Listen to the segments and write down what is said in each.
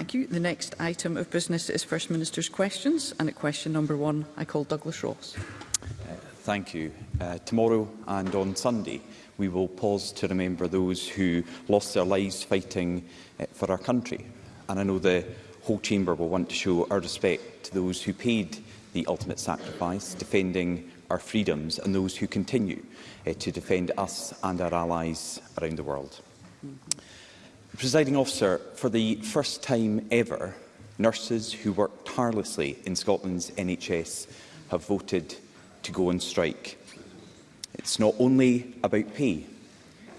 Thank you. The next item of business is First Minister's questions, and at question number one, I call Douglas Ross. Uh, thank you. Uh, tomorrow and on Sunday, we will pause to remember those who lost their lives fighting uh, for our country. And I know the whole chamber will want to show our respect to those who paid the ultimate sacrifice, defending our freedoms, and those who continue uh, to defend us and our allies around the world. Mm -hmm. Presiding officer, for the first time ever, nurses who work tirelessly in Scotland's NHS have voted to go on strike. It's not only about pay.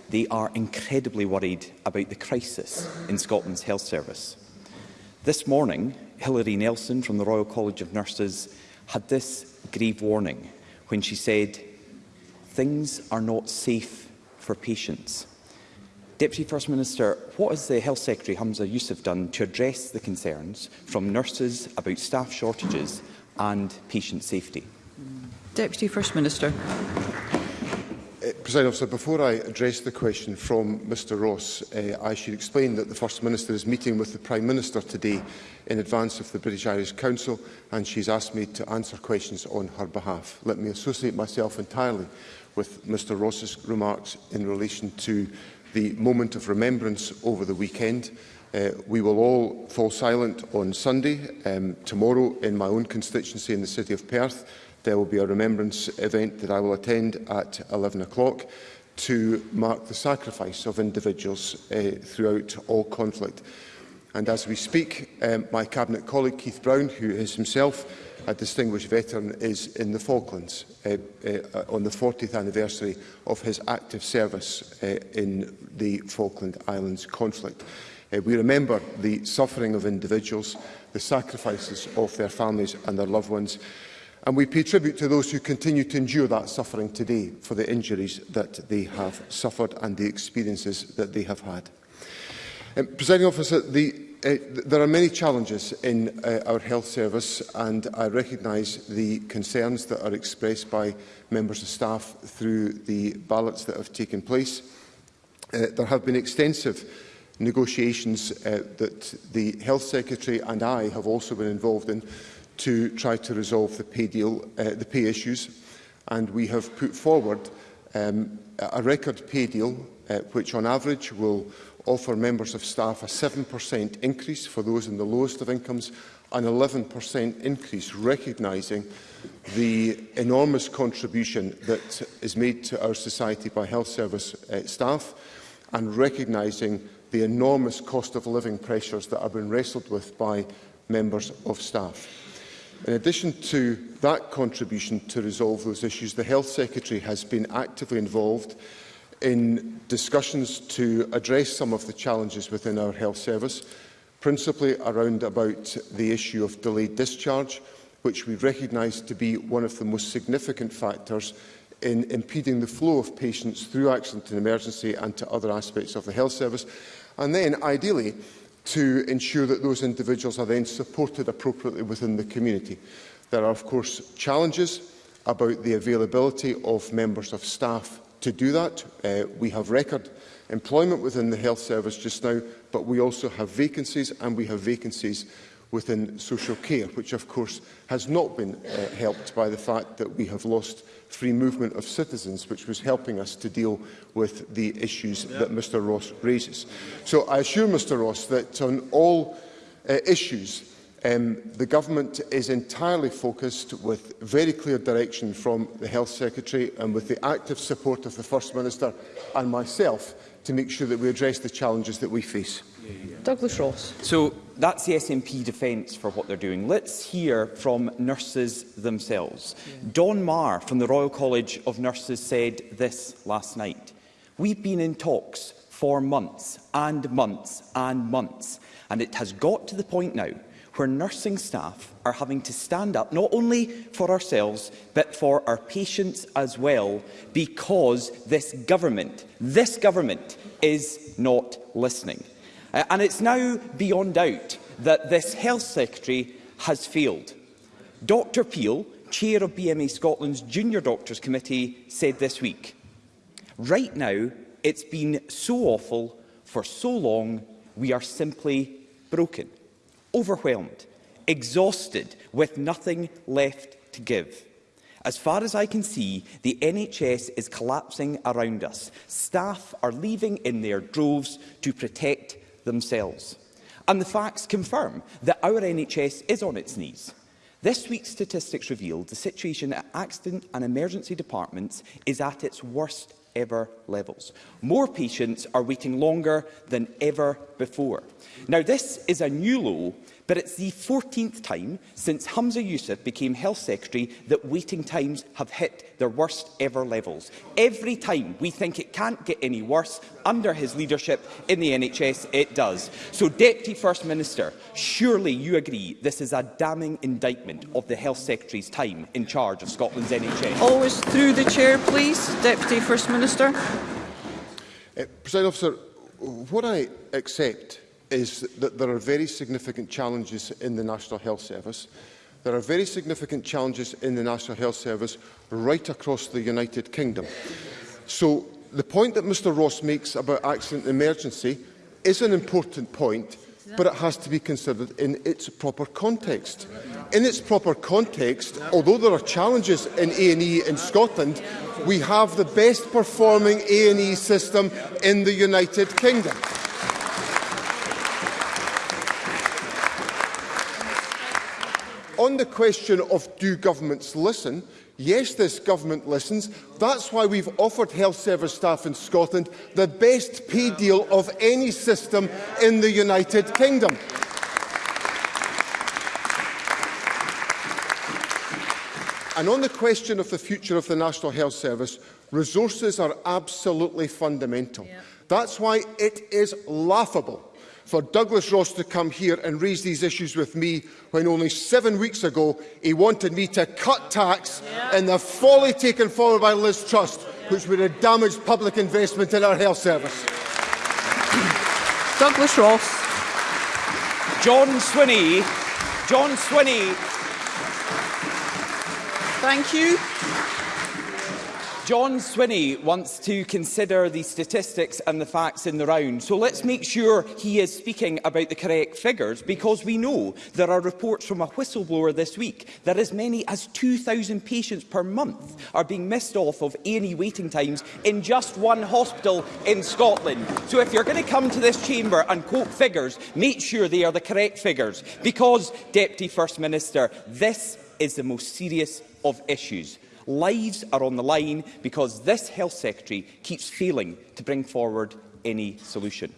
They are incredibly worried about the crisis in Scotland's health service. This morning, Hilary Nelson from the Royal College of Nurses had this grave warning when she said, things are not safe for patients. Deputy First Minister, what has the Health Secretary Hamza Yusuf done to address the concerns from nurses about staff shortages and patient safety? Deputy First Minister. Uh, President Officer, before I address the question from Mr Ross, uh, I should explain that the First Minister is meeting with the Prime Minister today in advance of the British Irish Council and she's asked me to answer questions on her behalf. Let me associate myself entirely with Mr Ross's remarks in relation to the moment of remembrance over the weekend. Uh, we will all fall silent on Sunday. Um, tomorrow, in my own constituency in the city of Perth, there will be a remembrance event that I will attend at 11 o'clock to mark the sacrifice of individuals uh, throughout all conflict. And as we speak, um, my Cabinet colleague Keith Brown, who is himself a distinguished veteran, is in the Falklands uh, uh, on the 40th anniversary of his active service uh, in the Falkland Islands conflict. Uh, we remember the suffering of individuals, the sacrifices of their families and their loved ones, and we pay tribute to those who continue to endure that suffering today for the injuries that they have suffered and the experiences that they have had. Um, Presiding officer, the Uh, there are many challenges in uh, our health service and I recognise the concerns that are expressed by members of staff through the ballots that have taken place. Uh, there have been extensive negotiations uh, that the Health Secretary and I have also been involved in to try to resolve the pay deal, uh, the pay issues. And we have put forward um, a record pay deal, uh, which on average will offer members of staff a 7% increase for those in the lowest of incomes, an 11% increase, recognising the enormous contribution that is made to our society by health service uh, staff and recognising the enormous cost of living pressures that have been wrestled with by members of staff. In addition to that contribution to resolve those issues, the Health Secretary has been actively involved in discussions to address some of the challenges within our health service, principally around about the issue of delayed discharge, which we recognise to be one of the most significant factors in impeding the flow of patients through accident and emergency and to other aspects of the health service. And then, ideally, to ensure that those individuals are then supported appropriately within the community. There are, of course, challenges about the availability of members of staff to do that. Uh, we have record employment within the health service just now, but we also have vacancies and we have vacancies within social care, which of course has not been uh, helped by the fact that we have lost free movement of citizens, which was helping us to deal with the issues yeah. that Mr Ross raises. So I assure Mr Ross that on all uh, issues Um, the government is entirely focused with very clear direction from the Health Secretary and with the active support of the First Minister and myself to make sure that we address the challenges that we face. Douglas Ross. So that's the SNP defence for what they're doing. Let's hear from nurses themselves. Yeah. Don Marr from the Royal College of Nurses said this last night. We've been in talks for months and months and months and it has got to the point now where nursing staff are having to stand up, not only for ourselves, but for our patients as well, because this government, this government is not listening. Uh, and it's now beyond doubt that this health secretary has failed. Dr Peel, chair of BMA Scotland's Junior Doctors Committee, said this week, right now it's been so awful for so long we are simply broken overwhelmed, exhausted, with nothing left to give. As far as I can see, the NHS is collapsing around us. Staff are leaving in their droves to protect themselves. And the facts confirm that our NHS is on its knees. This week's statistics revealed the situation at accident and emergency departments is at its worst ever levels. More patients are waiting longer than ever before. Now, this is a new low But it's the 14th time since Hamza Yusuf became Health Secretary that waiting times have hit their worst ever levels. Every time we think it can't get any worse, under his leadership in the NHS, it does. So, Deputy First Minister, surely you agree this is a damning indictment of the Health Secretary's time in charge of Scotland's NHS. Always through the chair, please. Deputy First Minister. Uh, President Officer, what I accept is that there are very significant challenges in the National Health Service. There are very significant challenges in the National Health Service right across the United Kingdom. So the point that Mr Ross makes about accident and emergency is an important point, but it has to be considered in its proper context. In its proper context, although there are challenges in A&E in Scotland, we have the best performing A&E system in the United Kingdom. on the question of do governments listen, yes, this government listens. That's why we've offered health service staff in Scotland the best pay deal of any system in the United Kingdom. And on the question of the future of the National Health Service, resources are absolutely fundamental. Yeah. That's why it is laughable for Douglas Ross to come here and raise these issues with me when only seven weeks ago he wanted me to cut tax yeah. in the folly taken forward by Liz Trust, yeah. which would have damaged public investment in our health service. Douglas Ross. John Swinney. John Swinney. Thank you. John Swinney wants to consider the statistics and the facts in the round, so let's make sure he is speaking about the correct figures, because we know there are reports from a whistleblower this week that as many as 2,000 patients per month are being missed off of any e waiting times in just one hospital in Scotland. So if you're going to come to this chamber and quote figures, make sure they are the correct figures, because, Deputy First Minister, this is the most serious of issues. Lives are on the line because this Health Secretary keeps failing to bring forward any solution.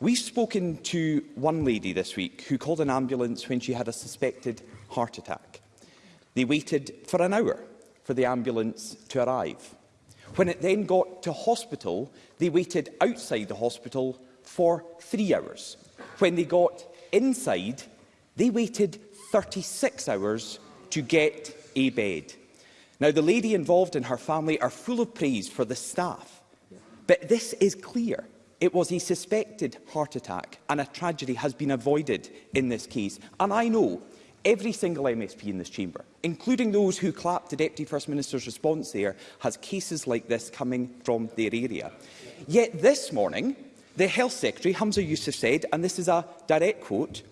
We've spoken to one lady this week who called an ambulance when she had a suspected heart attack. They waited for an hour for the ambulance to arrive. When it then got to hospital, they waited outside the hospital for three hours. When they got inside, they waited 36 hours to get a bed. Now, the lady involved and her family are full of praise for the staff, but this is clear. It was a suspected heart attack and a tragedy has been avoided in this case. And I know every single MSP in this chamber, including those who clapped the Deputy First Minister's response there, has cases like this coming from their area. Yet this morning, the Health Secretary, Hamza Youssef, said, and this is a direct quote,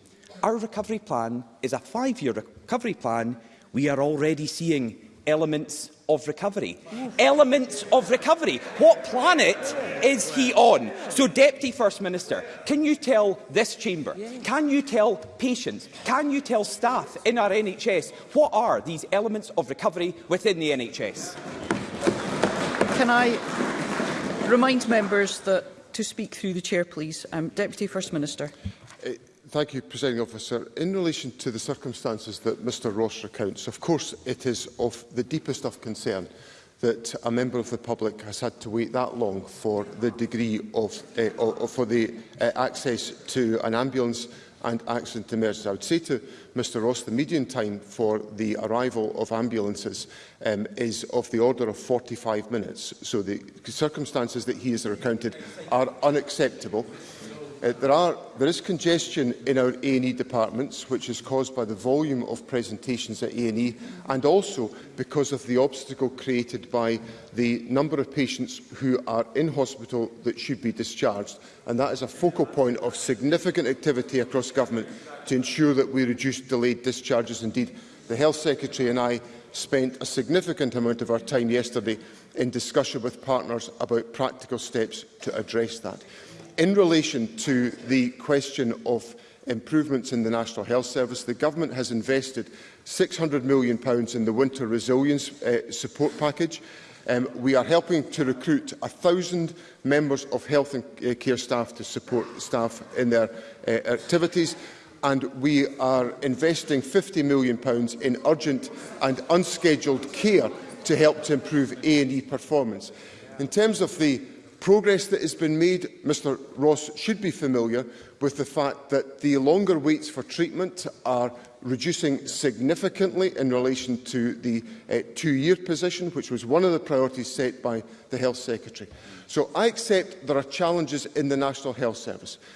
our recovery plan is a five-year recovery plan. We are already seeing elements of recovery. Elements of recovery. What planet is he on? So, Deputy First Minister, can you tell this chamber, can you tell patients, can you tell staff in our NHS what are these elements of recovery within the NHS? Can I remind members that to speak through the chair, please? Um, Deputy First Minister. Thank you, Presiding Officer. In relation to the circumstances that Mr Ross recounts, of course it is of the deepest of concern that a member of the public has had to wait that long for the degree of, uh, eh, or, for the uh, access to an ambulance and accident emergency. I would say to Mr Ross the median time for the arrival of ambulances um, is of the order of 45 minutes. So the circumstances that he has recounted are unacceptable uh, there, are, there is congestion in our A&E departments, which is caused by the volume of presentations at A&E and also because of the obstacle created by the number of patients who are in hospital that should be discharged. And that is a focal point of significant activity across government to ensure that we reduce delayed discharges. Indeed, the Health Secretary and I spent a significant amount of our time yesterday in discussion with partners about practical steps to address that in relation to the question of improvements in the National Health Service, the Government has invested £600 million in the Winter Resilience uh, Support Package. Um, we are helping to recruit 1,000 members of health and eh, care staff to support staff in their uh, activities. And we are investing £50 million in urgent and unscheduled care to help to improve A&E performance. In terms of the Progress that has been made, Mr Ross should be familiar with the fact that the longer waits for treatment are reducing significantly in relation to the uh, two-year position, which was one of the priorities set by the Health Secretary. So I accept there are challenges in the National Health Service,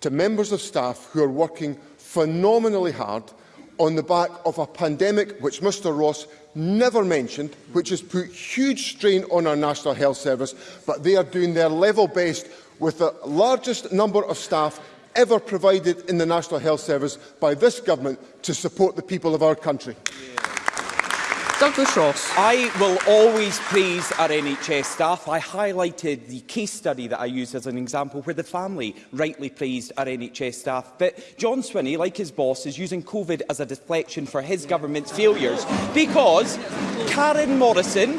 to members of staff who are working phenomenally hard on the back of a pandemic which Mr Ross never mentioned, which has put huge strain on our National Health Service, but they are doing their level best with the largest number of staff ever provided in the National Health Service by this government to support the people of our country. Yeah. Douglas Ross. I will always praise our NHS staff. I highlighted the case study that I used as an example where the family rightly praised our NHS staff. But John Swinney, like his boss, is using COVID as a deflection for his government's failures because Karen Morrison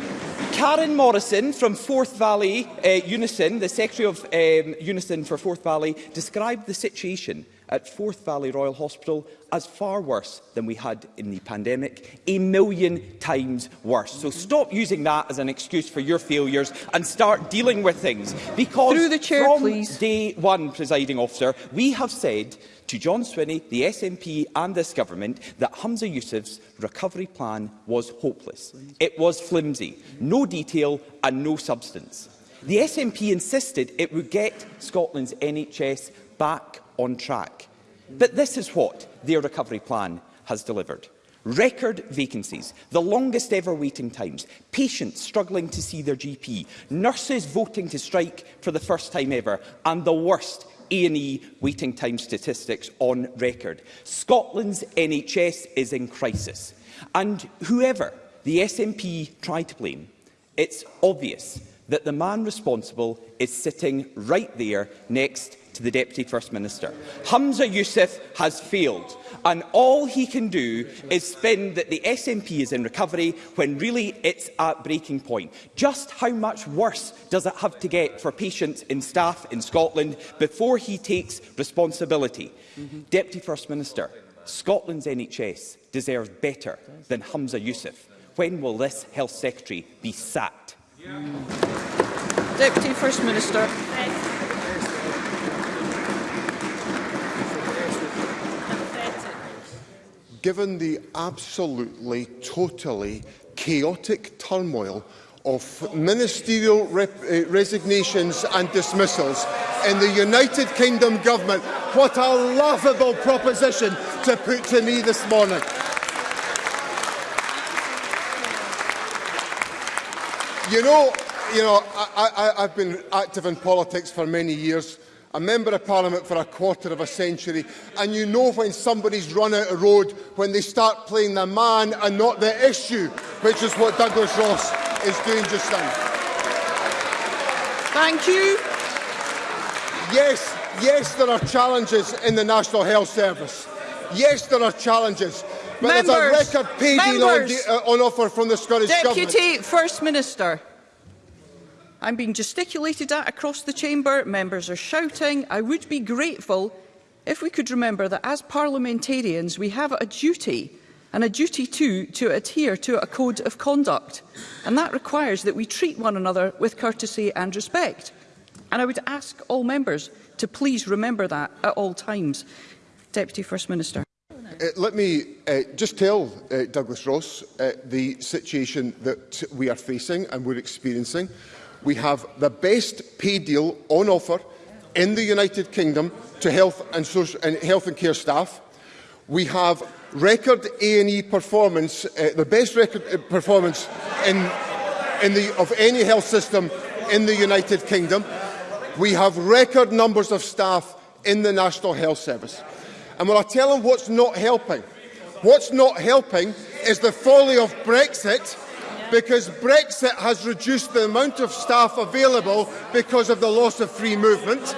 Karen Morrison from Forth Valley uh, Unison, the Secretary of um, Unison for Forth Valley, described the situation at Forth Valley Royal Hospital as far worse than we had in the pandemic, a million times worse. So stop using that as an excuse for your failures and start dealing with things. Because Through the chair, from please. day one, presiding officer, we have said to John Swinney, the SNP and this government that Hamza Youssef's recovery plan was hopeless. It was flimsy, no detail and no substance. The SNP insisted it would get Scotland's NHS back on track. But this is what their recovery plan has delivered. Record vacancies, the longest ever waiting times, patients struggling to see their GP, nurses voting to strike for the first time ever, and the worst A&E waiting time statistics on record. Scotland's NHS is in crisis. And whoever the SNP tried to blame, it's obvious that the man responsible is sitting right there next to the Deputy First Minister. Hamza Youssef has failed, and all he can do is spin that the SNP is in recovery when really it's at breaking point. Just how much worse does it have to get for patients and staff in Scotland before he takes responsibility? Mm -hmm. Deputy First Minister, Scotland's NHS deserves better than Hamza Youssef. When will this Health Secretary be sacked? Deputy First Minister. Given the absolutely, totally chaotic turmoil of ministerial uh, resignations and dismissals in the United Kingdom Government. What a laughable proposition to put to me this morning. You know, you know, I, I, I've been active in politics for many years, a Member of Parliament for a quarter of a century, and you know when somebody's run out of road when they start playing the man and not the issue, which is what Douglas Ross is doing just now. Thank you. Yes, yes, there are challenges in the National Health Service. Yes, there are challenges members, a record pay deal on, uh, on, offer from the Scottish Deputy Government. Deputy First Minister. I'm being gesticulated at across the chamber. Members are shouting. I would be grateful if we could remember that as parliamentarians we have a duty and a duty too to adhere to a code of conduct and that requires that we treat one another with courtesy and respect and I would ask all members to please remember that at all times. Deputy First Minister. Uh, let me uh, just tell uh, Douglas Ross uh, the situation that we are facing and we're experiencing. We have the best pay deal on offer in the United Kingdom to health and, social, and, health and care staff. We have record A&E performance, uh, the best record uh, performance in, in the, of any health system in the United Kingdom. We have record numbers of staff in the National Health Service. And will I tell them what's not helping? What's not helping is the folly of Brexit because Brexit has reduced the amount of staff available because of the loss of free movement.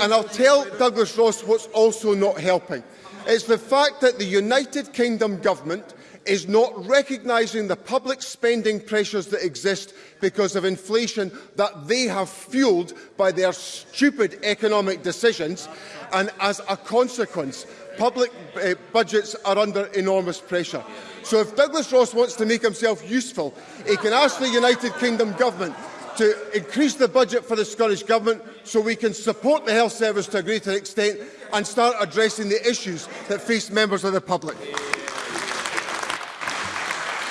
And I'll tell Douglas Ross what's also not helping. It's the fact that the United Kingdom government is not recognising the public spending pressures that exist because of inflation that they have fuelled by their stupid economic decisions and as a consequence public uh, budgets are under enormous pressure. So if Douglas Ross wants to make himself useful, he can ask the United Kingdom Government to increase the budget for the Scottish Government so we can support the health service to a greater extent and start addressing the issues that face members of the public.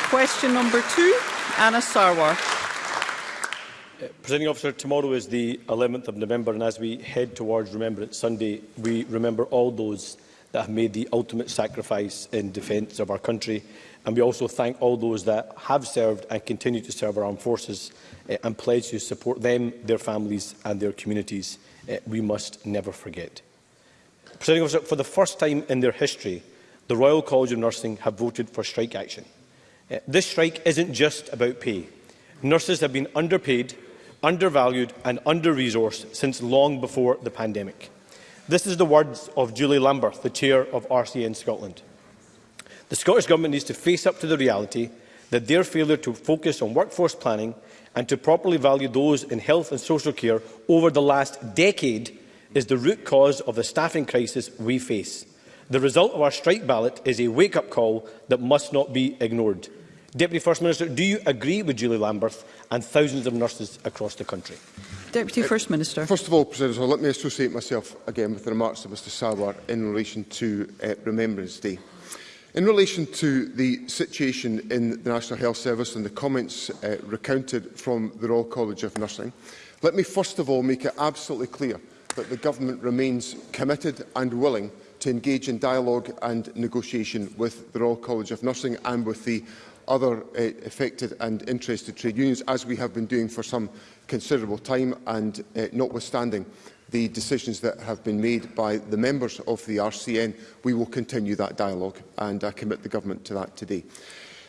Question number two, Anna Sarwar. Uh, Presenting officer, tomorrow is the 11th of November and as we head towards Remembrance Sunday, we remember all those that have made the ultimate sacrifice in defence of our country. And we also thank all those that have served and continue to serve our armed forces uh, and pledge to support them, their families and their communities. Uh, we must never forget. Presenting officer, for the first time in their history, the Royal College of Nursing have voted for strike action. Eh, this strike isn't just about pay. Nurses have been underpaid, undervalued and under-resourced since long before the pandemic. This is the words of Julie Lambert, the chair of RCN Scotland. The Scottish Government needs to face up to the reality that their failure to focus on workforce planning and to properly value those in health and social care over the last decade is the root cause of the staffing crisis we face. The result of our strike ballot is a wake-up call that must not be ignored. Deputy First Minister, do you agree with Julie Lambert and thousands of nurses across the country? Deputy uh, First Minister. First of all, President, let me associate myself again with the remarks of Mr Sawar in relation to uh, Remembrance Day. In relation to the situation in the National Health Service and the comments uh, recounted from the Royal College of Nursing, let me first of all make it absolutely clear that the Government remains committed and willing to engage in dialogue and negotiation with the Royal College of Nursing and with the other uh, affected and interested trade unions, as we have been doing for some considerable time, and uh, notwithstanding the decisions that have been made by the members of the RCN, we will continue that dialogue, and I commit the government to that today.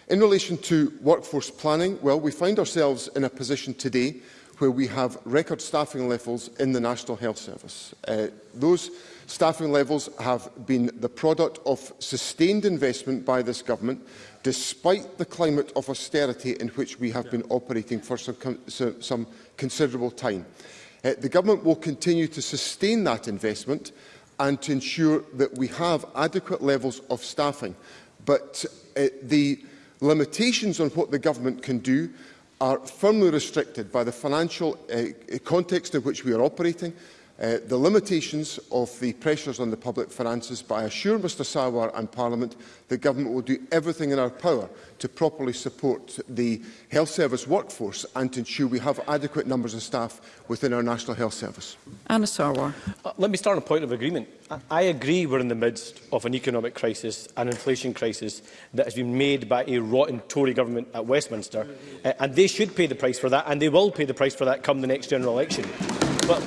In relation to workforce planning, well, we find ourselves in a position today where we have record staffing levels in the National Health Service. Uh, those staffing levels have been the product of sustained investment by this government, despite the climate of austerity in which we have yeah. been operating for some, some considerable time. Uh, the government will continue to sustain that investment and to ensure that we have adequate levels of staffing. But uh, the limitations on what the government can do are firmly restricted by the financial uh, context in which we are operating, uh, the limitations of the pressures on the public finances, but I assure Mr Sawar and Parliament the Government will do everything in our power to properly support the health service workforce and to ensure we have adequate numbers of staff within our National Health Service. Anna Sarwar. Uh, let me start on a point of agreement. I, I agree we're in the midst of an economic crisis, an inflation crisis that has been made by a rotten Tory government at Westminster, uh, and they should pay the price for that, and they will pay the price for that come the next general election. But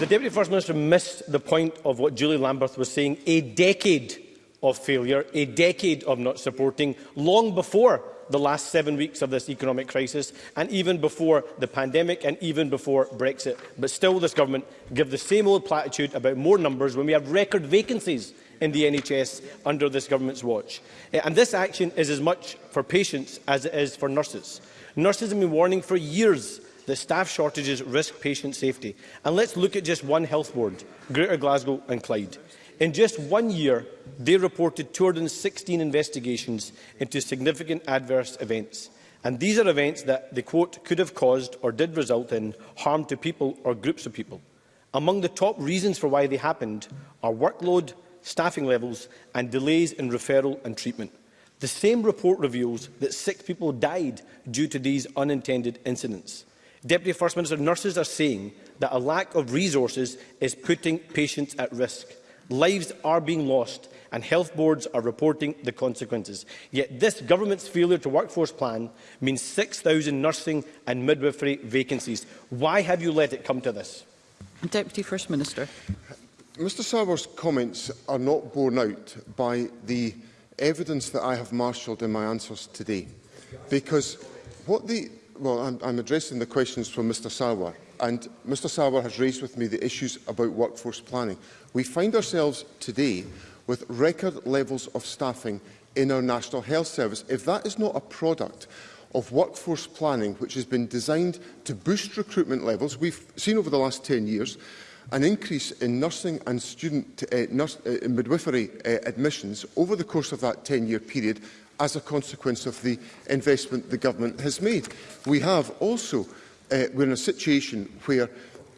The Deputy First Minister missed the point of what Julie Lambert was saying. A decade of failure, a decade of not supporting, long before the last seven weeks of this economic crisis, and even before the pandemic, and even before Brexit. But still, this government give the same old platitude about more numbers when we have record vacancies in the NHS under this government's watch. Eh, and this action is as much for patients as it is for nurses. Nurses have been warning for years The staff shortages risk patient safety. And let's look at just one health board, Greater Glasgow and Clyde. In just one year, they reported 216 investigations into significant adverse events. And these are events that the quote could have caused or did result in harm to people or groups of people. Among the top reasons for why they happened are workload, staffing levels and delays in referral and treatment. The same report reveals that six people died due to these unintended incidents. Deputy First Minister, nurses are saying that a lack of resources is putting patients at risk. Lives are being lost and health boards are reporting the consequences. Yet this government's failure to workforce plan means 6,000 nursing and midwifery vacancies. Why have you let it come to this? Deputy First Minister. Mr Savar's comments are not borne out by the evidence that I have marshalled in my answers today. Because what the well, I'm, I'm addressing the questions from Mr Sawar, and Mr Sawar has raised with me the issues about workforce planning. We find ourselves today with record levels of staffing in our National Health Service. If that is not a product of workforce planning, which has been designed to boost recruitment levels, we've seen over the last 10 years, an increase in nursing and student uh, nurse, uh, midwifery uh, admissions over the course of that 10-year period as a consequence of the investment the government has made. We have also, uh, we're in a situation where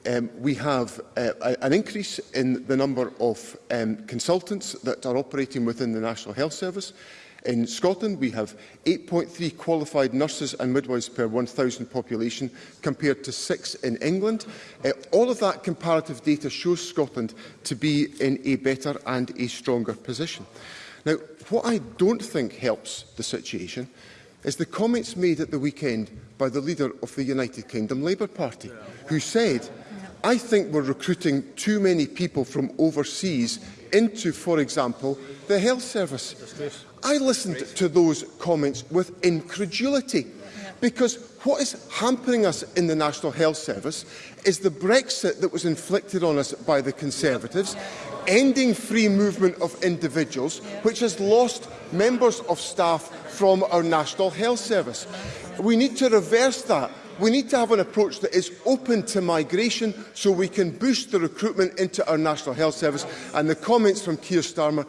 um, we have uh, a, an increase in the number of um, consultants that are operating within the National Health Service. In Scotland, we have 8.3 qualified nurses and midwives per 1,000 population, compared to six in England. Uh, all of that comparative data shows Scotland to be in a better and a stronger position. Now, what I don't think helps the situation is the comments made at the weekend by the leader of the United Kingdom Labour Party, who said, I think we're recruiting too many people from overseas into, for example, the health service. I listened to those comments with incredulity. Because what is hampering us in the National Health Service is the Brexit that was inflicted on us by the Conservatives, ending free movement of individuals, which has lost members of staff from our National Health Service. We need to reverse that We need to have an approach that is open to migration so we can boost the recruitment into our National Health Service and the comments from Keir Starmer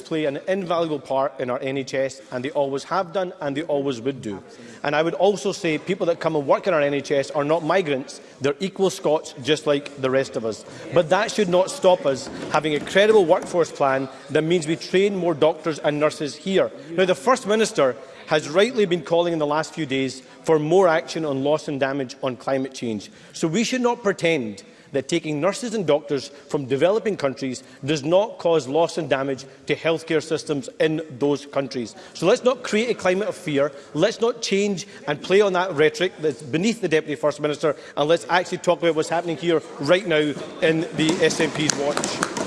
play an invaluable part in our NHS and they always have done and they always would do. And I would also say people that come and work in our NHS are not migrants, they're equal Scots just like the rest of us. But that should not stop us having a credible workforce plan that means we train more doctors and nurses here. Now the First Minister has rightly been calling in the last few days for more action on loss and damage on climate change. So we should not pretend that taking nurses and doctors from developing countries does not cause loss and damage to healthcare systems in those countries. So let's not create a climate of fear. Let's not change and play on that rhetoric that's beneath the Deputy First Minister. And let's actually talk about what's happening here right now in the SNP's watch.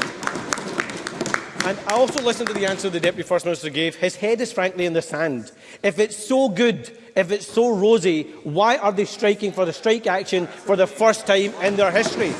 And I also listened to the answer the Deputy First Minister gave. His head is frankly in the sand. If it's so good if it's so rosy, why are they striking for the strike action for the first time in their history?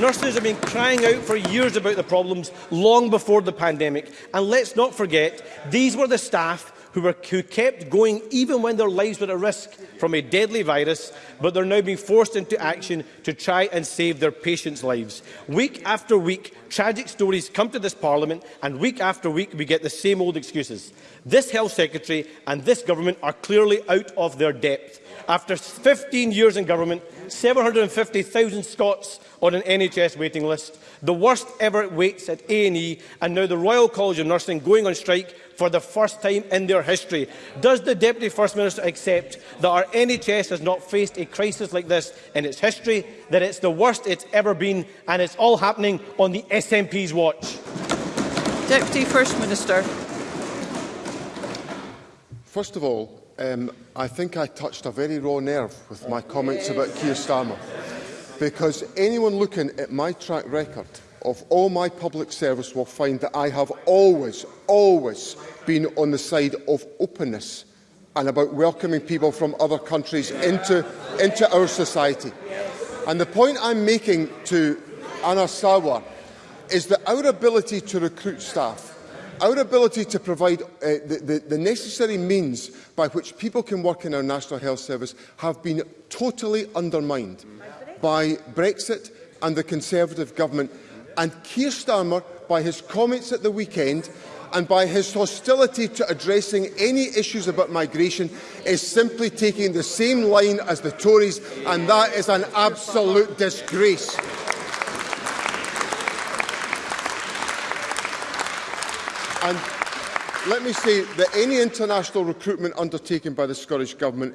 Nurses have been crying out for years about the problems long before the pandemic. And let's not forget, these were the staff who, were, who kept going even when their lives were at risk from a deadly virus, but they're now being forced into action to try and save their patients' lives. Week after week, tragic stories come to this Parliament, and week after week, we get the same old excuses. This Health Secretary and this government are clearly out of their depth. After 15 years in government, 750,000 Scots on an NHS waiting list, the worst ever waits at A&E, and now the Royal College of Nursing going on strike for the first time in their history. Does the Deputy First Minister accept that our NHS has not faced a crisis like this in its history, that it's the worst it's ever been, and it's all happening on the SNP's watch? Deputy First Minister. First of all, um, I think I touched a very raw nerve with my comments about Keir Starmer. Because anyone looking at my track record of all my public service will find that I have always, always been on the side of openness and about welcoming people from other countries into, into our society. And the point I'm making to Anna Sawa is that our ability to recruit staff, our ability to provide uh, the, the, the necessary means by which people can work in our National Health Service have been totally undermined by Brexit and the Conservative government and Keir Starmer by his comments at the weekend and by his hostility to addressing any issues about migration is simply taking the same line as the Tories and that is an absolute disgrace. And let me say that any international recruitment undertaken by the Scottish Government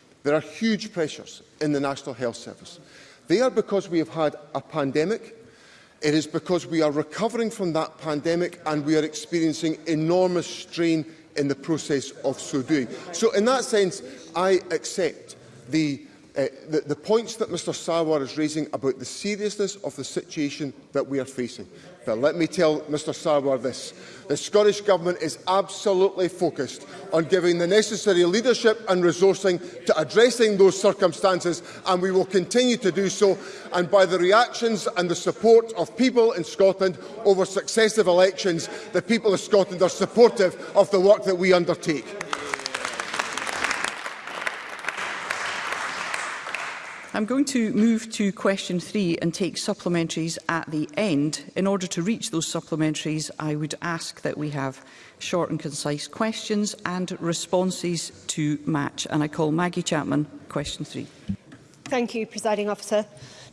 there are huge pressures in the National Health Service. They are because we have had a pandemic. It is because we are recovering from that pandemic and we are experiencing enormous strain in the process of so doing. So in that sense, I accept the Eh, the, the points that Mr Sawar is raising about the seriousness of the situation that we are facing. But let me tell Mr Sawar this. The Scottish Government is absolutely focused on giving the necessary leadership and resourcing to addressing those circumstances, and we will continue to do so. And by the reactions and the support of people in Scotland over successive elections, the people of Scotland are supportive of the work that we undertake. I'm going to move to question three and take supplementaries at the end. In order to reach those supplementaries, I would ask that we have short and concise questions and responses to match. And I call Maggie Chapman, question three. Thank you, Presiding Officer.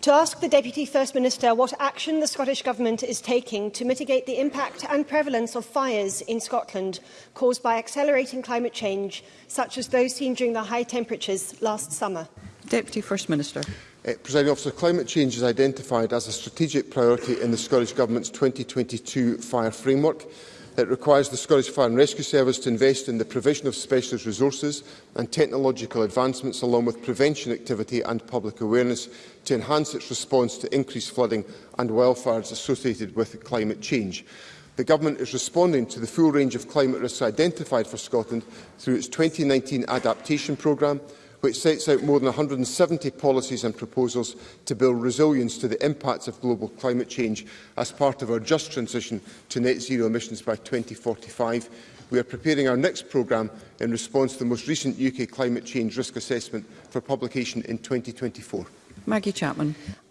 To ask the Deputy First Minister what action the Scottish Government is taking to mitigate the impact and prevalence of fires in Scotland caused by accelerating climate change, such as those seen during the high temperatures last summer. Deputy First Minister. Uh, Presiding officer, climate change is identified as a strategic priority in the Scottish Government's 2022 fire framework. It requires the Scottish Fire and Rescue Service to invest in the provision of specialist resources and technological advancements along with prevention activity and public awareness to enhance its response to increased flooding and wildfires associated with climate change. The Government is responding to the full range of climate risks identified for Scotland through its 2019 adaptation programme, which sets out more than 170 policies and proposals to build resilience to the impacts of global climate change as part of our just transition to net zero emissions by 2045. We are preparing our next programme in response to the most recent UK climate change risk assessment for publication in 2024. Maggie Chapman.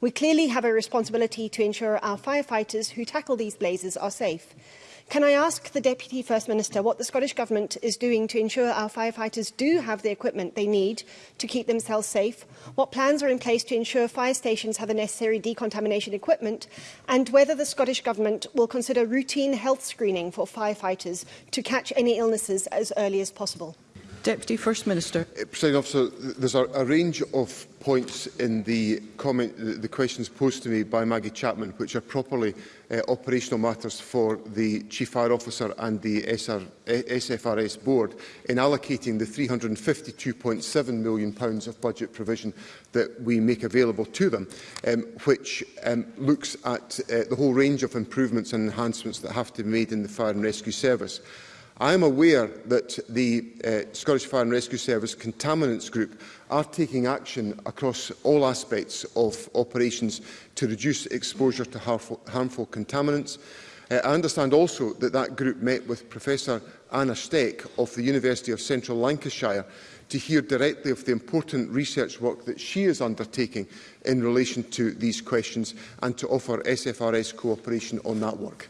We clearly have a responsibility to ensure our firefighters who tackle these blazes are safe. Can I ask the Deputy First Minister what the Scottish Government is doing to ensure our firefighters do have the equipment they need to keep themselves safe, what plans are in place to ensure fire stations have the necessary decontamination equipment, and whether the Scottish Government will consider routine health screening for firefighters to catch any illnesses as early as possible? Deputy First Minister. Uh, President Officer, there's a, a range of points in the, comment, the, the questions posed to me by Maggie Chapman, which are properly uh, operational matters for the Chief Fire Officer and the SR, eh, SFRS Board in allocating the £352.7 million pounds of budget provision that we make available to them, um, which um, looks at uh, the whole range of improvements and enhancements that have to be made in the fire and rescue service. I am aware that the uh, Scottish Fire and Rescue Service Contaminants Group are taking action across all aspects of operations to reduce exposure to harmful, harmful contaminants. Uh, I understand also that that group met with Professor Anna Steck of the University of Central Lancashire to hear directly of the important research work that she is undertaking in relation to these questions and to offer SFRS cooperation on that work.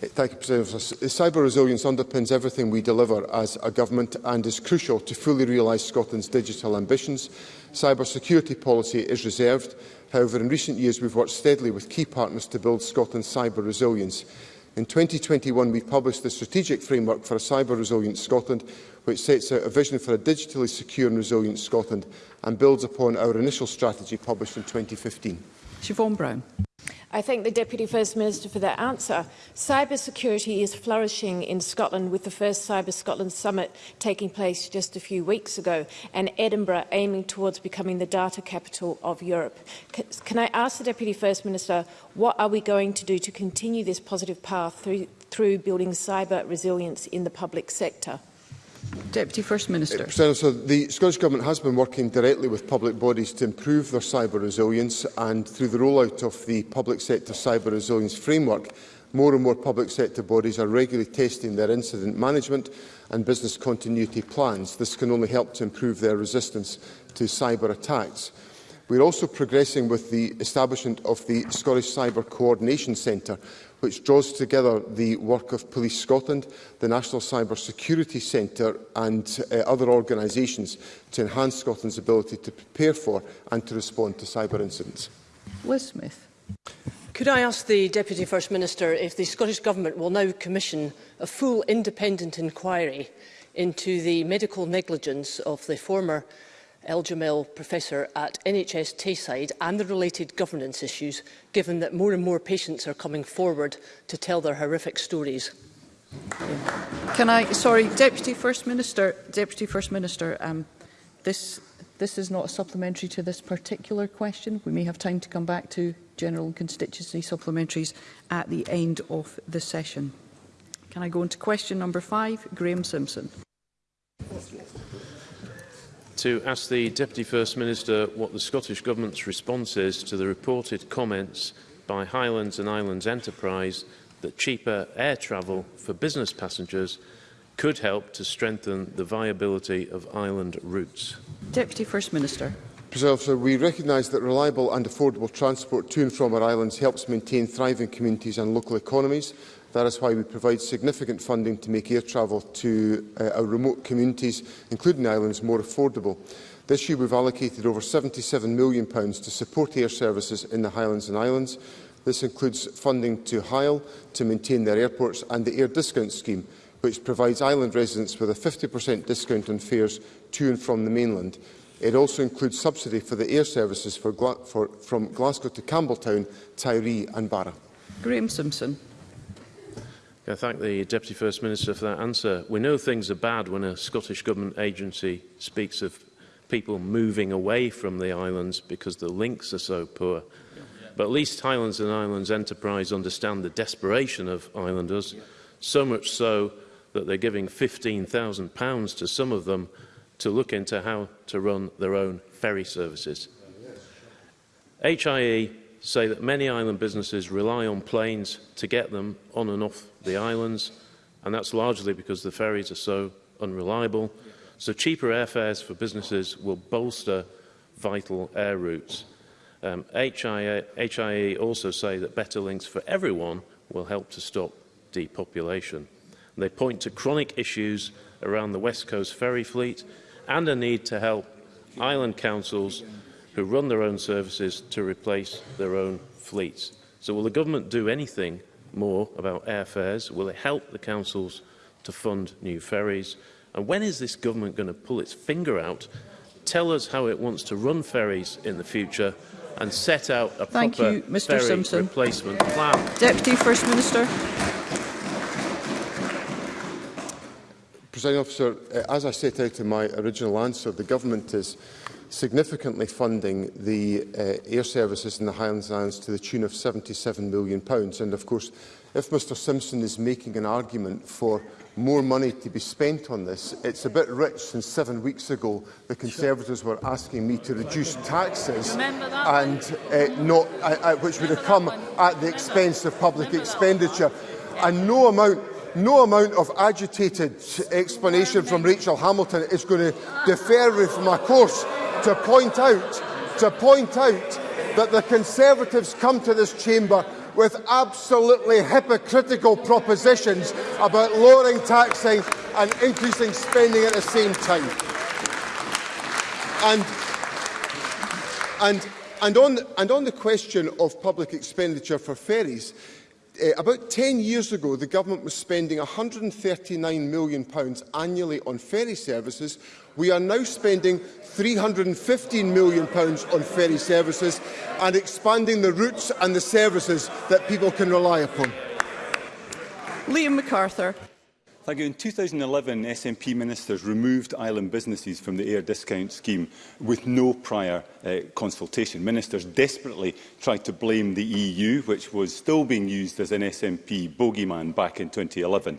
Thank you, President Cyber resilience underpins everything we deliver as a government and is crucial to fully realise Scotland's digital ambitions. Cyber security policy is reserved. However, in recent years, we've worked steadily with key partners to build Scotland's cyber resilience. In 2021, we published the Strategic Framework for a Cyber Resilient Scotland, which sets out a vision for a digitally secure and resilient Scotland and builds upon our initial strategy published in 2015. Siobhan Brown. I thank the Deputy First Minister for that answer. Cyber security is flourishing in Scotland with the first Cyber Scotland Summit taking place just a few weeks ago and Edinburgh aiming towards becoming the data capital of Europe. can I ask the Deputy First Minister, what are we going to do to continue this positive path through, through building cyber resilience in the public sector? Deputy First Minister. Eh, so the Scottish Government has been working directly with public bodies to improve their cyber resilience and through the rollout of the Public Sector Cyber Resilience Framework, more and more public sector bodies are regularly testing their incident management and business continuity plans. This can only help to improve their resistance to cyber attacks. We're also progressing with the establishment of the Scottish Cyber Coordination Centre, which draws together the work of Police Scotland, the National Cyber Security Centre and uh, other organisations to enhance Scotland's ability to prepare for and to respond to cyber incidents. Liz Smith. Could I ask the Deputy First Minister if the Scottish Government will now commission a full independent inquiry into the medical negligence of the former El Jamil Professor at NHS Tayside and the related governance issues, given that more and more patients are coming forward to tell their horrific stories? Can I, sorry, Deputy First Minister, Deputy First Minister, um, this, this is not a supplementary to this particular question. We may have time to come back to general and constituency supplementaries at the end of the session. Can I go on question number five, Graham Simpson? to ask the Deputy First Minister what the Scottish Government's response is to the reported comments by Highlands and Islands Enterprise that cheaper air travel for business passengers could help to strengthen the viability of island routes. Deputy First Minister. Preserver, we recognise that reliable and affordable transport to and from our islands helps maintain thriving communities and local economies That is why we provide significant funding to make air travel to uh, our remote communities, including islands, more affordable. This year we've allocated over £77 million pounds to support air services in the Highlands and Islands. This includes funding to Hyle to maintain their airports and the air discount scheme, which provides island residents with a 50% discount on fares to and from the mainland. It also includes subsidy for the air services for for, from Glasgow to Campbelltown, Tyree and Barra. Graham Simpson. I thank the Deputy First Minister for that answer. We know things are bad when a Scottish Government agency speaks of people moving away from the islands because the links are so poor. But at least Highlands and Islands Enterprise understand the desperation of islanders, so much so that they're giving £15,000 to some of them to look into how to run their own ferry services. HIE say that many island businesses rely on planes to get them on and off the islands, and that's largely because the ferries are so unreliable. So cheaper airfares for businesses will bolster vital air routes. Um, HIA, HIE also say that better links for everyone will help to stop depopulation. And they point to chronic issues around the West Coast ferry fleet and a need to help island councils who run their own services to replace their own fleets. So will the government do anything more about airfares? Will it help the councils to fund new ferries? And when is this government going to pull its finger out, tell us how it wants to run ferries in the future and set out a Thank proper you, Mr. ferry Simpson. replacement plan? Deputy First Minister. President officer, eh, as I set out in my original answer, the government is significantly funding the uh, air services in the Highlands Islands to the tune of £77 million. Pounds. And of course, if Mr Simpson is making an argument for more money to be spent on this, it's a bit rich since seven weeks ago the Conservatives were asking me to reduce taxes, and uh, not, uh, uh which would have come at the expense of public expenditure. And no amount no amount of agitated explanation from Rachel Hamilton is going to defer me from my course to point out to point out that the Conservatives come to this chamber with absolutely hypocritical propositions about lowering taxing and increasing spending at the same time. And, and, and, on, and on the question of public expenditure for ferries, Uh, about 10 years ago, the government was spending £139 million pounds annually on ferry services. We are now spending £315 million pounds on ferry services and expanding the routes and the services that people can rely upon. Liam MacArthur. Thank you. In 2011, SNP ministers removed island businesses from the air discount scheme with no prior uh, consultation. Ministers desperately tried to blame the EU, which was still being used as an SNP bogeyman back in 2011,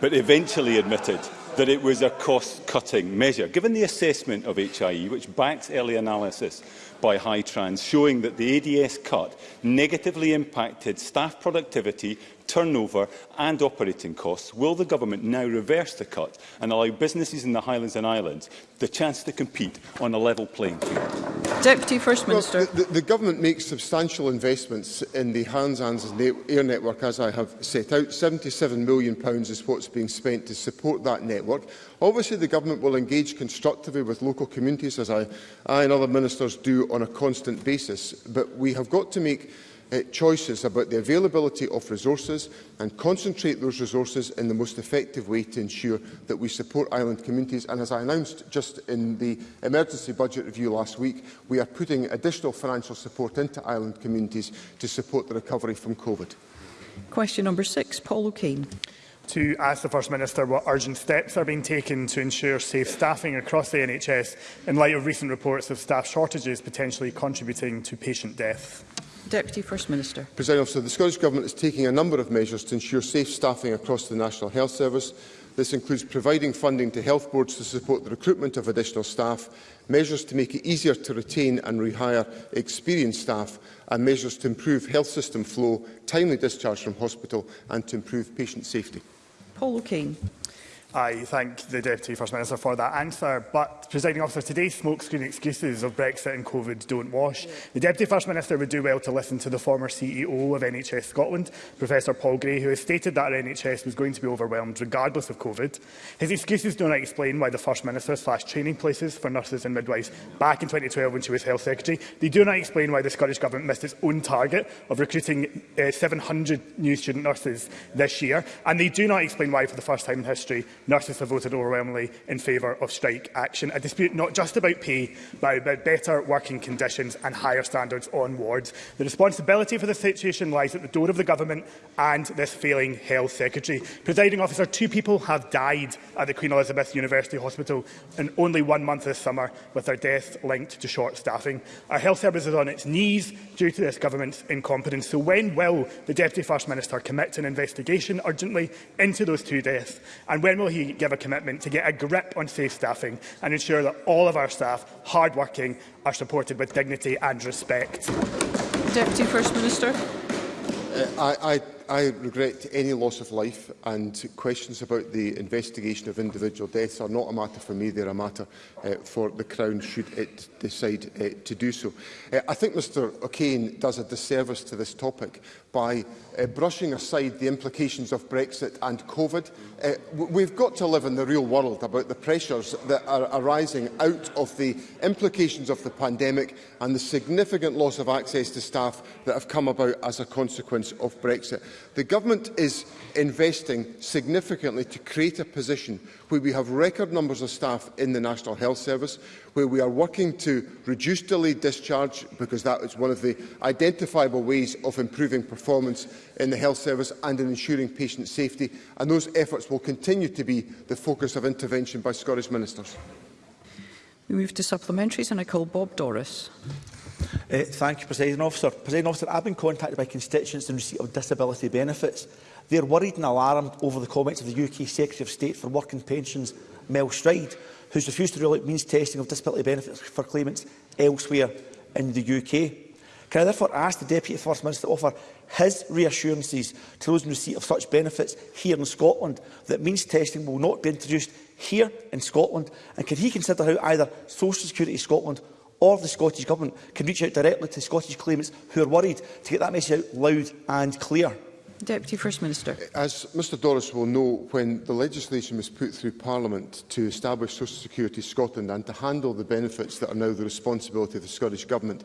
but eventually admitted that it was a cost-cutting measure. Given the assessment of HIE, which backs early analysis by Hytrans, showing that the ADS cut negatively impacted staff productivity, turnover and operating costs, will the government now reverse the cut and allow businesses in the Highlands and Islands the chance to compete on a level playing field? Deputy First Minister. Well, the, the, the government makes substantial investments in the Hans Ans air network, as I have set out. £77 million pounds is what's being spent to support that network. Obviously, the government will engage constructively with local communities, as I, I and other ministers do on a constant basis. But we have got to make uh, choices about the availability of resources and concentrate those resources in the most effective way to ensure that we support island communities. And as I announced just in the emergency budget review last week, we are putting additional financial support into island communities to support the recovery from COVID. Question number six, Paul O'Kane to ask the First Minister what urgent steps are being taken to ensure safe staffing across the NHS in light of recent reports of staff shortages potentially contributing to patient deaths. Deputy First Minister. President Officer, the Scottish Government is taking a number of measures to ensure safe staffing across the National Health Service. This includes providing funding to health boards to support the recruitment of additional staff, measures to make it easier to retain and rehire experienced staff, and measures to improve health system flow, timely discharge from hospital and to improve patient safety. Paul O'Kane. I thank the Deputy First Minister for that answer, but, presiding officer, today's smokescreen excuses of Brexit and COVID don't wash. The Deputy First Minister would do well to listen to the former CEO of NHS Scotland, Professor Paul Gray, who has stated that our NHS was going to be overwhelmed regardless of COVID. His excuses do not explain why the First Minister slashed training places for nurses and midwives back in 2012 when she was Health Secretary. They do not explain why the Scottish Government missed its own target of recruiting uh, 700 new student nurses this year, and they do not explain why, for the first time in history, Nurses have voted overwhelmingly in favour of strike action. A dispute not just about pay, but about better working conditions and higher standards on wards. The responsibility for the situation lies at the door of the Government and this failing Health Secretary. Presiding officer, two people have died at the Queen Elizabeth University Hospital in only one month this summer, with their deaths linked to short staffing. Our health service is on its knees due to this government's incompetence. So when will the Deputy First Minister commit an investigation urgently into those two deaths? And when will he he give a commitment to get a grip on safe staffing and ensure that all of our staff, hard-working, are supported with dignity and respect? Deputy First Minister. Uh, I, I I regret any loss of life and questions about the investigation of individual deaths are not a matter for me, they're a matter uh, for the Crown should it decide uh, to do so. Uh, I think Mr O'Kane does a disservice to this topic by uh, brushing aside the implications of Brexit and COVID. Uh, we've got to live in the real world about the pressures that are arising out of the implications of the pandemic and the significant loss of access to staff that have come about as a consequence of Brexit. The government is investing significantly to create a position where we have record numbers of staff in the National Health Service, where we are working to reduce delayed discharge, because that is one of the identifiable ways of improving performance in the health service and in ensuring patient safety. And those efforts will continue to be the focus of intervention by Scottish ministers. We move to supplementaries and I call Bob Doris. Uh, thank you, President Officer. President Officer, I've been contacted by constituents in receipt of disability benefits. They are worried and alarmed over the comments of the UK Secretary of State for Work and Pensions, Mel Stride, who's refused to rule out means testing of disability benefits for claimants elsewhere in the UK. Can I therefore ask the Deputy First Minister to offer his reassurances to those in receipt of such benefits here in Scotland that means testing will not be introduced here in Scotland? And can he consider how either Social Security Scotland or the Scottish Government can reach out directly to Scottish claimants who are worried to get that message out loud and clear. Deputy First Minister. As Mr Doris will know, when the legislation was put through Parliament to establish Social Security Scotland and to handle the benefits that are now the responsibility of the Scottish Government,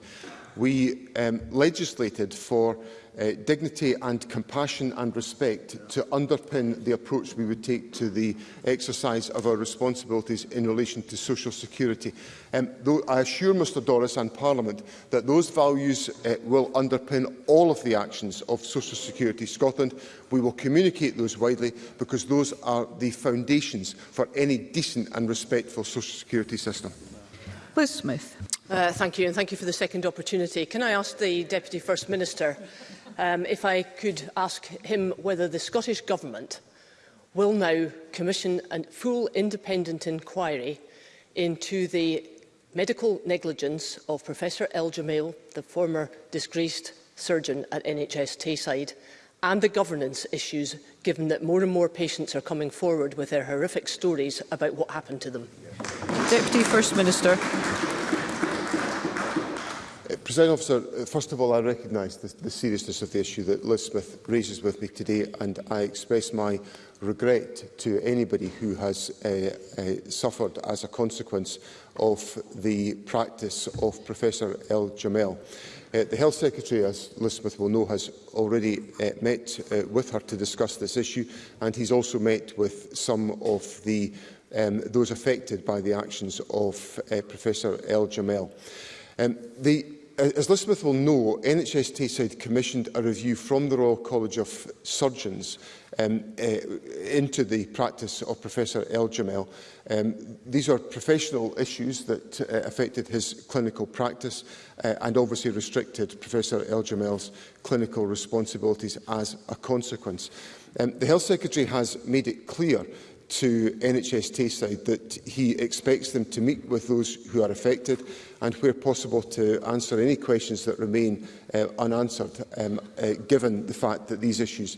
we um, legislated for uh, dignity and compassion and respect to underpin the approach we would take to the exercise of our responsibilities in relation to social security. Um, though I assure Mr Doris and Parliament that those values uh, will underpin all of the actions of Social Security Scotland. We will communicate those widely because those are the foundations for any decent and respectful social security system. Liz Smith. Uh, thank you, and thank you for the second opportunity. Can I ask the Deputy First Minister um, if I could ask him whether the Scottish Government will now commission a full independent inquiry into the medical negligence of Professor El Jamil, the former disgraced surgeon at NHS Tayside, and the governance issues, given that more and more patients are coming forward with their horrific stories about what happened to them. Deputy First Minister. President Officer, uh, first of all, I recognise the, the seriousness of the issue that Liz Smith raises with me today, and I express my regret to anybody who has uh, uh, suffered as a consequence of the practice of Professor El Jamel. Uh, the Health Secretary, as Liz Smith will know, has already uh, met uh, with her to discuss this issue, and he's also met with some of the um, those affected by the actions of uh, Professor El Jamel. Um, the as Elizabeth will know, NHS Tayside commissioned a review from the Royal College of Surgeons um, uh, into the practice of Professor El Jamel. Um, these are professional issues that uh, affected his clinical practice uh, and obviously restricted Professor El Jamel's clinical responsibilities as a consequence. Um, the Health Secretary has made it clear to NHS Tayside that he expects them to meet with those who are affected and where possible to answer any questions that remain uh, unanswered um, uh, given the fact that these issues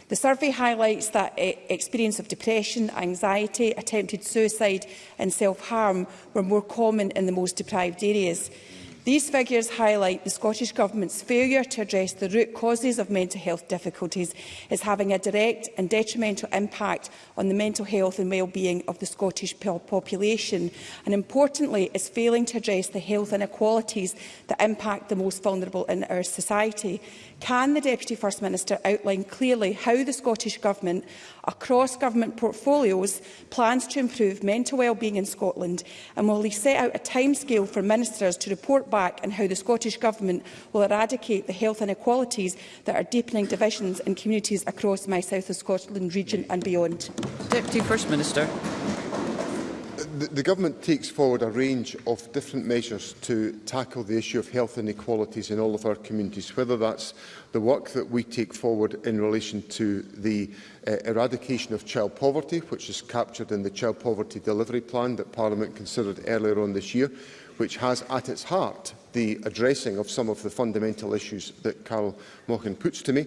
The survey highlights that eh, experience of depression, anxiety, attempted suicide and self-harm were more common in the most deprived areas. These figures highlight the Scottish Government's failure to address the root causes of mental health difficulties is having a direct and detrimental impact on the mental health and well-being of the Scottish population and importantly is failing to address the health inequalities that impact the most vulnerable in our society. Can the Deputy First Minister outline clearly how the Scottish Government, across government portfolios, plans to improve mental well-being in Scotland? And will he set out a timescale for ministers to report back on how the Scottish Government will eradicate the health inequalities that are deepening divisions in communities across my South of Scotland region and beyond? Deputy First Minister the, Government takes forward a range of different measures to tackle the issue of health inequalities in all of our communities, whether that's the work that we take forward in relation to the uh, eradication of child poverty, which is captured in the Child Poverty Delivery Plan that Parliament considered earlier on this year, which has at its heart the addressing of some of the fundamental issues that Carl Mochan puts to me.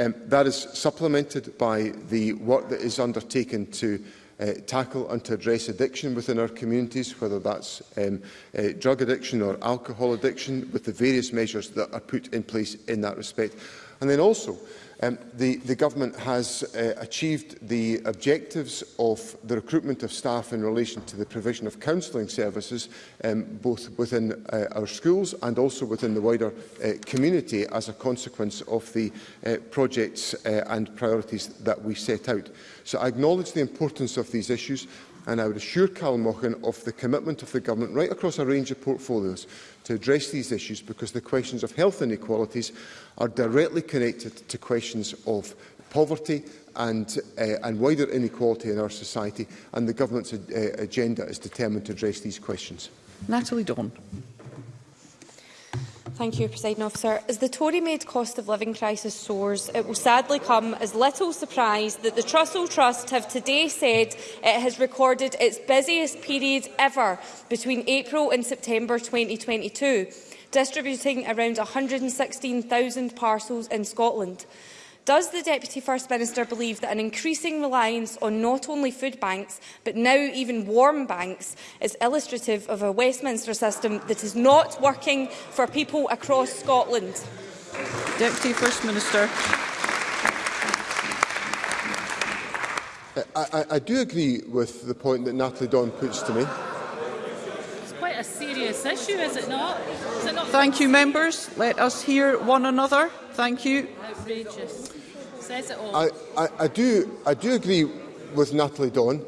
Um, that is supplemented by the work that is undertaken to uh, tackle and to address addiction within our communities, whether that's um, uh, drug addiction or alcohol addiction, with the various measures that are put in place in that respect. And then also, um, the, the government has uh, achieved the objectives of the recruitment of staff in relation to the provision of counselling services, um, both within uh, our schools and also within the wider uh, community as a consequence of the uh, projects uh, and priorities that we set out. So I acknowledge the importance of these issues and I would assure Calmochan of the commitment of the Government right across a range of portfolios to address these issues because the questions of health inequalities are directly connected to questions of poverty and, uh, and wider inequality in our society and the Government's uh, agenda is determined to address these questions. Natalie Dawn. Thank you, President Officer. As the Tory-made cost of living crisis soars, it will sadly come as little surprise that the Trussell Trust have today said it has recorded its busiest period ever between April and September 2022, distributing around 116,000 parcels in Scotland. Does the Deputy First Minister believe that an increasing reliance on not only food banks, but now even warm banks, is illustrative of a Westminster system that is not working for people across Scotland? Deputy First Minister. I, I, I do agree with the point that Natalie Don puts to me. It's quite a serious issue, is it not? Is it not Thank you, members. Let us hear one another. Thank you. Outrageous. Says it all. I, I, I, do, I do agree with Natalie Dawn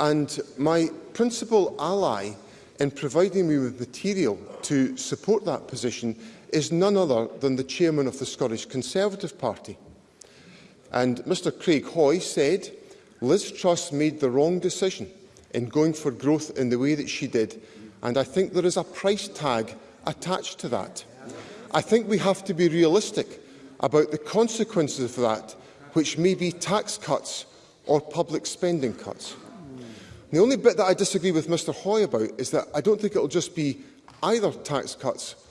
and my principal ally in providing me with material to support that position is none other than the chairman of the Scottish Conservative Party. And Mr Craig Hoy said, Liz Truss made the wrong decision in going for growth in the way that she did. And I think there is a price tag attached to that. I think we have to be realistic about the consequences of that, which may be tax cuts or public spending cuts. The only bit that I disagree with Mr Hoy about is that I don't think it will just be either tax cuts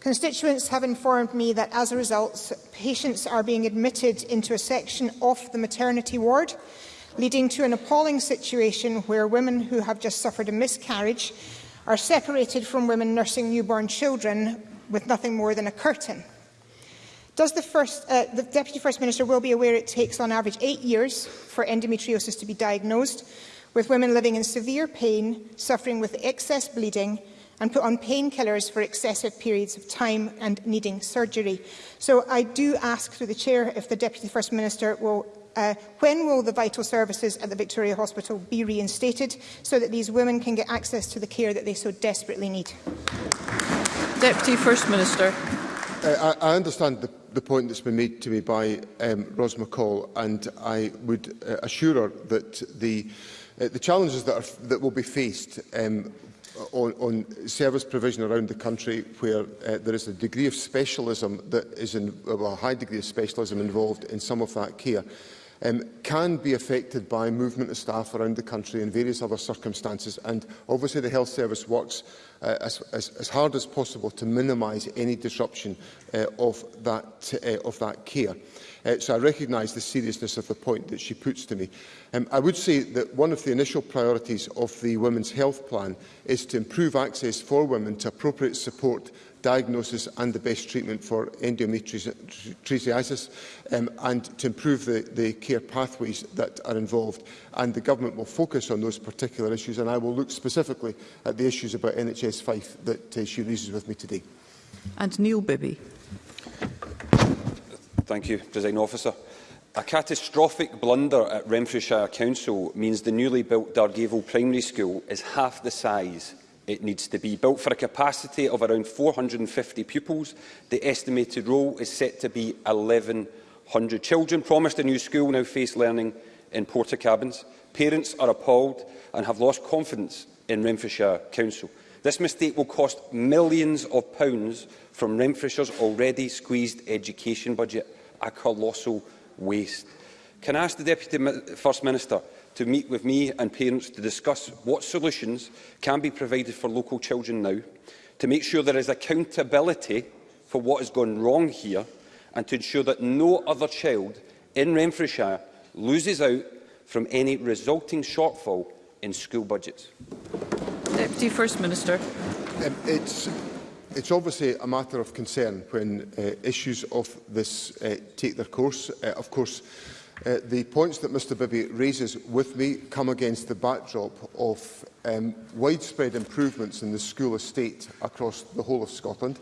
Constituents have informed me that as a result, patients are being admitted into a section off the maternity ward, leading to an appalling situation where women who have just suffered a miscarriage are separated from women nursing newborn children with nothing more than a curtain. Does the, first, uh, the Deputy First Minister will be aware it takes on average eight years for endometriosis to be diagnosed, with women living in severe pain, suffering with excess bleeding and put on painkillers for excessive periods of time and needing surgery. So I do ask through the Chair if the Deputy First Minister will uh, when will the vital services at the Victoria Hospital be reinstated so that these women can get access to the care that they so desperately need? Deputy First Minister. Uh, I, I understand the, the point that's been made to me by um, Ros McCall, and I would uh, assure her that the, uh, the challenges that, are, that will be faced um, on, on service provision around the country where uh, there is a degree of specialism that is in, well, a high degree of specialism involved in some of that care um, can be affected by movement of staff around the country in various other circumstances and obviously the health service works Uh, as, as, as hard as possible to minimise any disruption uh, of, that, uh, of that care. Uh, so I recognise the seriousness of the point that she puts to me. Um, I would say that one of the initial priorities of the Women's Health Plan is to improve access for women to appropriate support diagnosis and the best treatment for endometriosis um, and to improve the, the care pathways that are involved. And the government will focus on those particular issues and I will look specifically at the issues about NHS Fife that uh, she raises with me today. And Neil Bibby. Thank you, President Officer. A catastrophic blunder at Renfrewshire Council means the newly built Dargavel Primary School is half the size it needs to be. Built for a capacity of around 450 pupils, the estimated role is set to be 1,100. Children promised a new school now face learning in porta cabins. Parents are appalled and have lost confidence in Renfrewshire Council. This mistake will cost millions of pounds from Renfrewshire's already squeezed education budget a colossal waste. Can I ask the Deputy First Minister to meet with me and parents to discuss what solutions can be provided for local children now, to make sure there is accountability for what has gone wrong here and to ensure that no other child in Renfrewshire loses out from any resulting shortfall in school budgets? Deputy First Minister. Um, it's it's obviously a matter of concern when uh, issues of this uh, take their course. Uh, of course, uh, the points that Mr Bibby raises with me come against the backdrop of um, widespread improvements in the school estate across the whole of Scotland.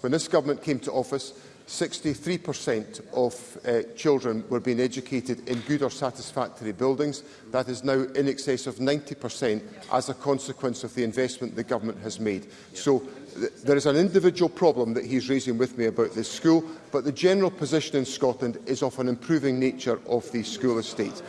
When this government came to office, 63% of uh, children were being educated in good or satisfactory buildings. That is now in excess of 90% as a consequence of the investment the government has made. So th there is an individual problem that he's raising with me about this school, but the general position in Scotland is of an improving nature of the school estate.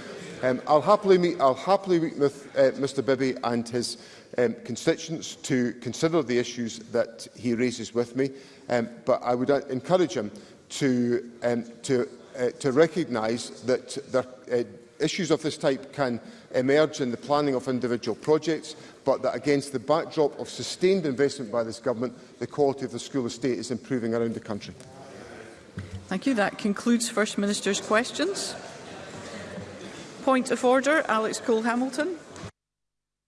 Um, I'll, happily meet, I'll happily meet with uh, Mr Bibby and his um, constituents to consider the issues that he raises with me, um, but I would uh, encourage him to, um, to, uh, to recognise that there, uh, issues of this type can emerge in the planning of individual projects, but that against the backdrop of sustained investment by this government, the quality of the school estate is improving around the country. Thank you. That concludes First Minister's questions. Point of order, Alex Cole-Hamilton.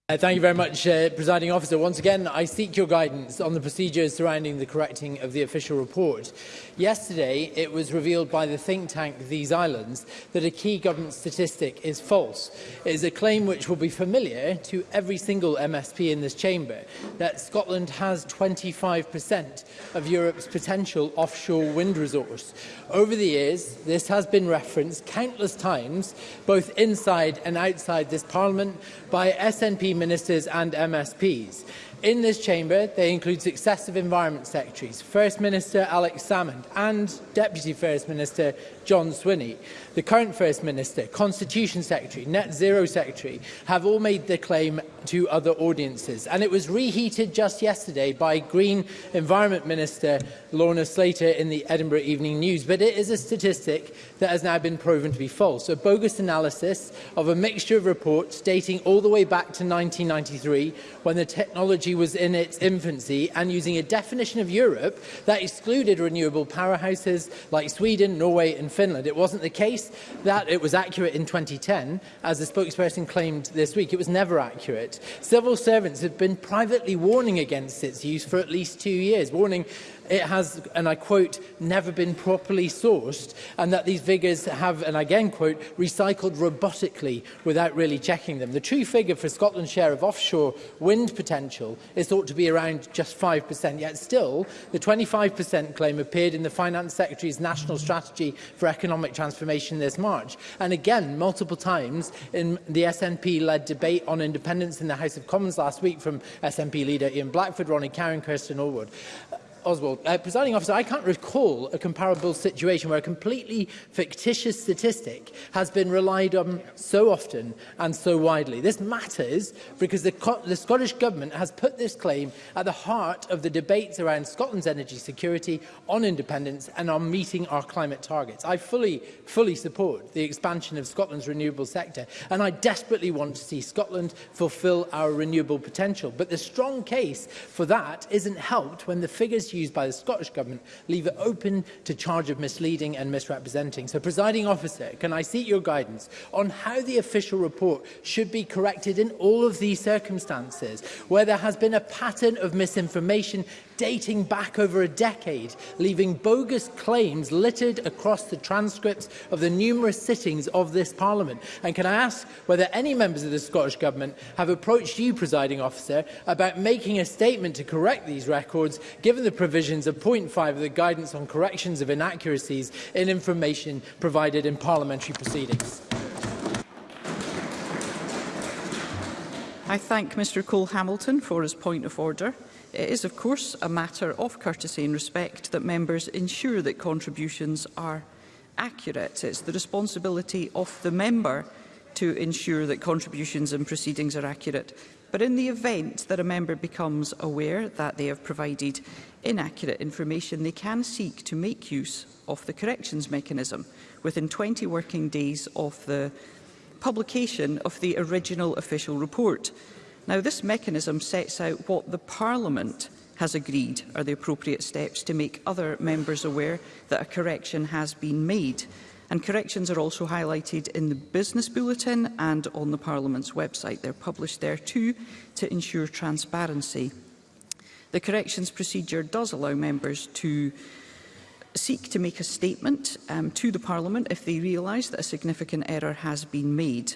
Uh, thank you very much, uh, Presiding Officer. Once again, I seek your guidance on the procedures surrounding the correcting of the official report. Yesterday, it was revealed by the think tank These Islands that a key government statistic is false. It is a claim which will be familiar to every single MSP in this chamber, that Scotland has 25% of Europe's potential offshore wind resource. Over the years, this has been referenced countless times, both inside and outside this Parliament, by SNP Ministers and MSPs. In this chamber, they include successive Environment Secretaries, First Minister Alex Salmond and Deputy First Minister John Swinney, the current First Minister, Constitution Secretary, Net Zero Secretary, have all made the claim to other audiences. And it was reheated just yesterday by Green Environment Minister Lorna Slater in the Edinburgh Evening News. But it is a statistic that has now been proven to be false. A bogus analysis of a mixture of reports dating all the way back to 1993 when the technology was in its infancy and using a definition of Europe that excluded renewable powerhouses like Sweden, Norway and Finland. It wasn't the case that it was accurate in 2010, as the spokesperson claimed this week. It was never accurate. Civil servants have been privately warning against its use for at least two years, warning it has, and I quote, never been properly sourced, and that these figures have, and I again quote, recycled robotically without really checking them. The true figure for Scotland's share of offshore wind potential is thought to be around just 5%, yet still the 25% claim appeared in the Finance Secretary's National Strategy for Economic Transformation this March, and again multiple times in the SNP-led debate on independence in the House of Commons last week from SNP leader Ian Blackford, Ronnie Karen, Kirsten Allwood. Oswald. Uh, presiding officer, I can't recall a comparable situation where a completely fictitious statistic has been relied on so often and so widely. This matters because the, the Scottish Government has put this claim at the heart of the debates around Scotland's energy security, on independence and on meeting our climate targets. I fully, fully support the expansion of Scotland's renewable sector and I desperately want to see Scotland fulfil our renewable potential. But the strong case for that isn't helped when the figures used by the Scottish Government leave it open to charge of misleading and misrepresenting. So, presiding officer, can I seek your guidance on how the official report should be corrected in all of these circumstances, where there has been a pattern of misinformation dating back over a decade, leaving bogus claims littered across the transcripts of the numerous sittings of this Parliament? And can I ask whether any members of the Scottish Government have approached you, presiding officer, about making a statement to correct these records, given the provisions of point 5 of the Guidance on Corrections of Inaccuracies in Information provided in parliamentary proceedings. I thank Mr Cole Hamilton for his point of order. It is, of course, a matter of courtesy and respect that members ensure that contributions are accurate. It's the responsibility of the member to ensure that contributions and proceedings are accurate. But in the event that a member becomes aware that they have provided inaccurate information, they can seek to make use of the corrections mechanism within 20 working days of the publication of the original official report. Now, this mechanism sets out what the Parliament has agreed are the appropriate steps to make other members aware that a correction has been made. And corrections are also highlighted in the Business Bulletin and on the Parliament's website. They're published there too to ensure transparency. The corrections procedure does allow members to seek to make a statement um, to the Parliament if they realise that a significant error has been made.